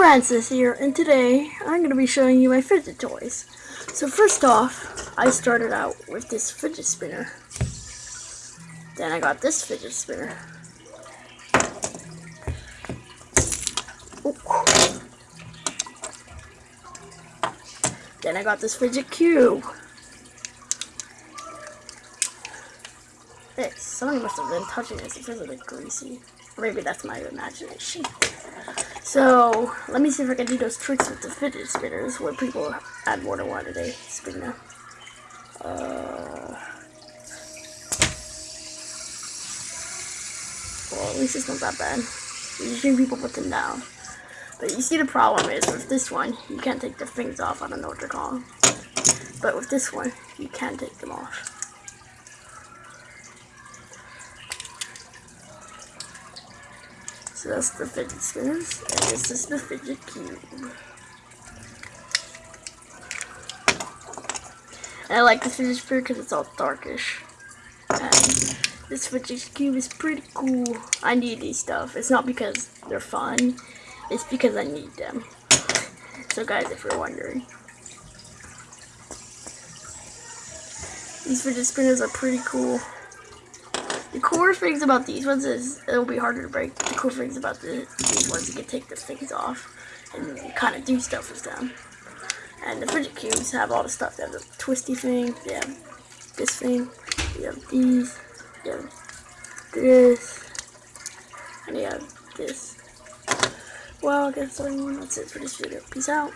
Francis here, and today I'm going to be showing you my fidget toys. So first off, I started out with this fidget spinner. Then I got this fidget spinner. Ooh. Then I got this fidget cube. Hey, somebody must have been touching this because a the greasy. Maybe that's my imagination. So, let me see if I can do those tricks with the fidget spinners where people add more than one a day them. Uh, well, at least it's not that bad. Usually people put them down. But you see the problem is with this one, you can't take the things off. I don't know what they're called. But with this one, you can take them off. So that's the fidget spinners, and this is the fidget cube. I like the fidget spinner because it's all darkish. And this fidget cube is pretty cool. I need these stuff. It's not because they're fun, it's because I need them. So guys, if you're wondering. These fidget spinners are pretty cool. The coolest things about these ones is it'll be harder to break. The cool things about the, these ones, you can take the things off and kind of do stuff with them. And the fidget cubes have all the stuff. They have the twisty thing, they have this thing, they have these, they have this, and they have this. Well, I guess that's it for this video. Peace out.